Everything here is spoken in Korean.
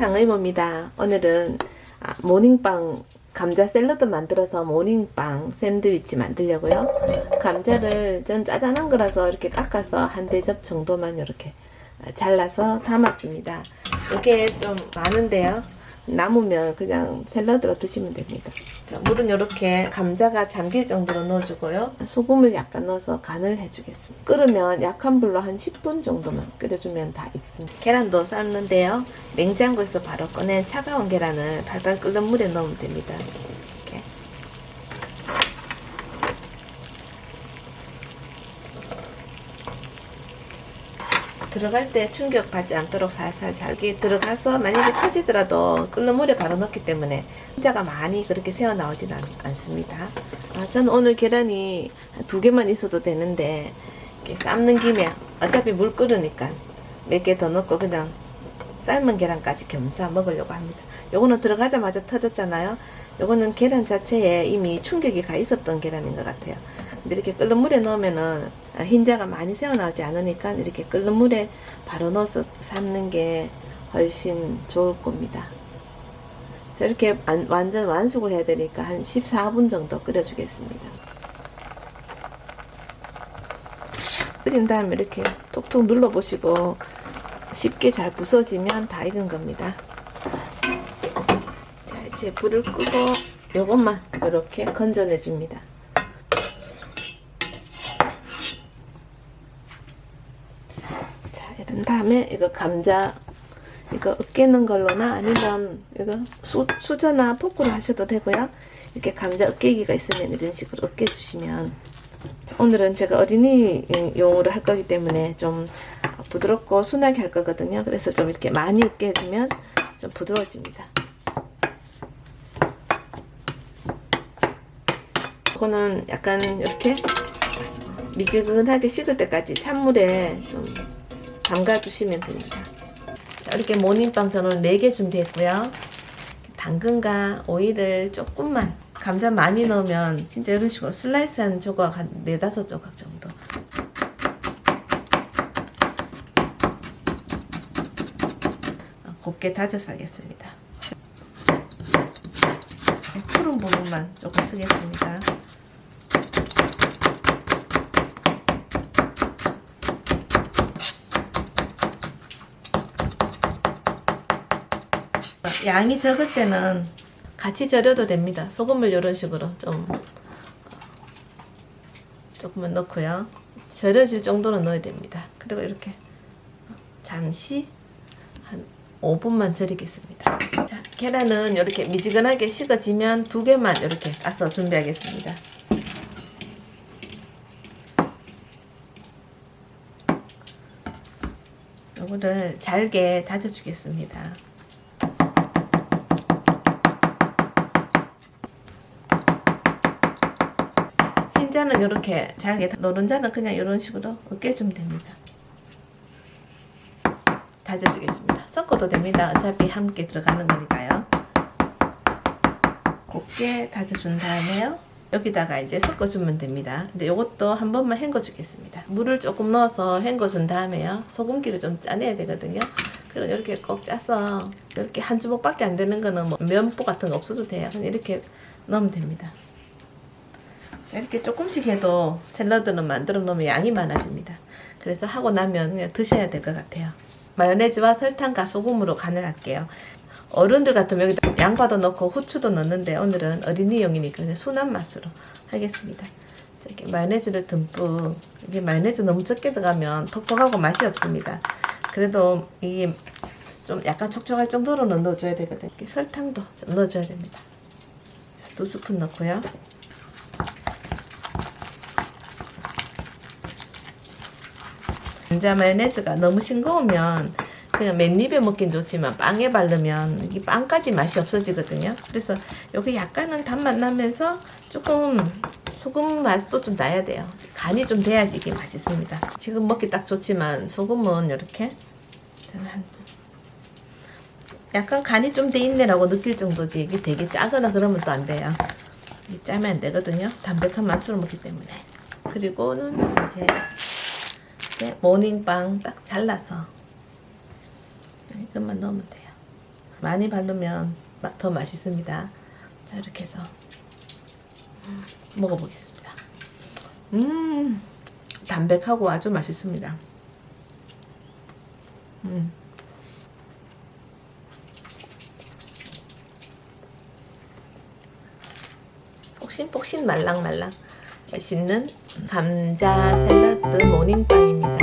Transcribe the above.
상의 모입니다. 오늘은 아, 모닝빵 감자 샐러드 만들어서 모닝빵 샌드위치 만들려고요. 감자를 전 짜잔한 거라서 이렇게 깎아서 한 대접 정도만 이렇게 잘라서 담았습니다. 이게 좀 많은데요. 남으면 그냥 샐러드로 드시면 됩니다. 자, 물은 이렇게 감자가 잠길 정도로 넣어주고요. 소금을 약간 넣어서 간을 해주겠습니다. 끓으면 약한 불로 한 10분 정도만 끓여주면 다 익습니다. 계란도 삶는데요. 냉장고에서 바로 꺼낸 차가운 계란을 발발 끓는 물에 넣으면 됩니다. 이렇게. 들어갈 때 충격받지 않도록 살살 잘게 들어가서 만약에 터지더라도 끓는 물에 바로 넣기 때문에 혼자가 많이 그렇게 새어 나오진 않, 않습니다. 아, 저는 오늘 계란이 두 개만 있어도 되는데 이렇게 삶는 김에 어차피 물 끓으니까 몇 개 더 넣고 그냥 삶은 계란까지 겸사 먹으려고 합니다. 요거는 들어가자마자 터졌잖아요. 요거는 계란 자체에 이미 충격이 가 있었던 계란인 것 같아요. 이렇게 끓는 물에 넣으면은 흰자가 많이 새어나오지 않으니까 이렇게 끓는 물에 바로 넣어서 삶는 게 훨씬 좋을 겁니다. 안, 완전 완숙을 해야 되니까 한 14분 정도 끓여주겠습니다. 끓인 다음에 이렇게 톡톡 눌러보시고 쉽게 잘 부서지면 다 익은 겁니다. 자, 이제 불을 끄고 요것만 이렇게 건져내 줍니다. 이런 다음에 이거 감자 이거 으깨는 걸로나 아니면 이거 수, 수저나 포크로 하셔도 되고요. 이렇게 감자 으깨기가 있으면 이런 식으로 으깨 주시면 오늘은 제가 어린이 용으로 할 거기 때문에 좀 부드럽고 순하게 할 거거든요. 그래서 좀 이렇게 많이 으깨주면 좀 부드러워집니다. 이거는 약간 이렇게 미지근하게 식을 때까지 찬물에 좀 담가 주시면 됩니다. 자, 이렇게 모닝빵 저는 4개 준비했고요. 당근과 오이를 조금만 감자 많이 넣으면 진짜 이런 식으로 슬라이스한 조각 한 4, 5 조각 정도. 곱게 다져서 하겠습니다. 푸른 부분만 조금 쓰겠습니다 양이 적을 때는 같이 절여도 됩니다. 소금을 이런 식으로 좀 조금만 넣고요. 절여질 정도는 넣어야 됩니다. 그리고 이렇게 잠시 한 5분만 절이겠습니다. 자, 계란은 이렇게 미지근하게 식어지면 두 개만 이렇게 까서 준비하겠습니다. 이거를 잘게 다져주겠습니다. 흰자는 이렇게 잘게 노른자는 그냥 이런 식으로 으깨주면 됩니다. 다져주겠습니다. 섞어도 됩니다. 어차피 함께 들어가는 거니까요. 곱게 다져준 다음에요. 여기다가 이제 섞어주면 됩니다. 근데 이것도 한 번만 헹궈 주겠습니다. 물을 조금 넣어서 헹궈 준 다음에요. 소금기를 좀 짜내야 되거든요. 그리고 이렇게 꼭 짜서 이렇게 한 주먹밖에 안 되는 거는 뭐 면보 같은 거 없어도 돼요. 그냥 이렇게 넣으면 됩니다. 자, 이렇게 조금씩 해도 샐러드는 만들어 놓으면 양이 많아집니다. 그래서 하고 나면 그냥 드셔야 될 것 같아요. 마요네즈와 설탕과 소금으로 간을 할게요. 어른들 같으면 여기다 양파도 넣고 후추도 넣는데 오늘은 어린이용이니까 그냥 순한 맛으로 하겠습니다. 자, 이렇게 마요네즈를 듬뿍 이게 마요네즈 너무 적게 들어가면 퍽퍽하고 맛이 없습니다. 그래도 이게 좀 약간 촉촉할 정도로는 넣어줘야 되거든요. 설탕도 좀 넣어줘야 됩니다. 자, 두 스푼 넣고요. 감자 마요네즈가 너무 싱거우면 그냥 맨입에 먹긴 좋지만 빵에 바르면 이 빵까지 맛이 없어지거든요. 그래서 여기 약간은 단맛 나면서 조금 소금 맛도 좀 나야 돼요. 간이 좀 돼야지 이게 맛있습니다. 지금 먹기 딱 좋지만 소금은 이렇게 약간 간이 좀 돼 있네라고 느낄 정도지 이게 되게 짜거나 그러면 또 안 돼요. 이게 짜면 안 되거든요. 담백한 맛으로 먹기 때문에. 그리고는 이제 이렇게 모닝빵 딱 잘라서 이것만 넣으면 돼요. 많이 바르면 마- 더 맛있습니다. 자 이렇게 해서 먹어보겠습니다. 음 담백하고 아주 맛있습니다. 음. 폭신폭신 말랑말랑 맛있는 감자 샐러드 모닝빵입니다.